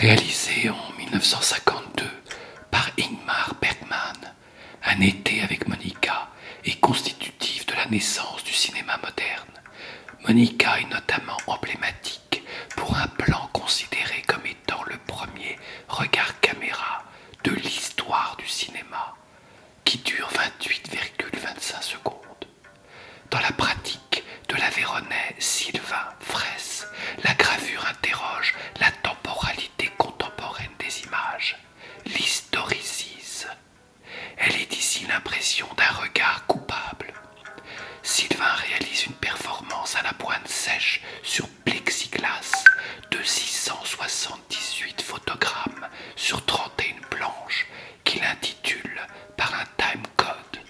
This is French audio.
Réalisé en 1952 par Ingmar Bergman, Un été avec Monica est constitutif de la naissance du cinéma moderne. Monica est notamment regard coupable. Sylvain réalise une performance à la pointe sèche sur plexiglas de 678 photogrammes sur 31 planches qu'il intitule par un timecode.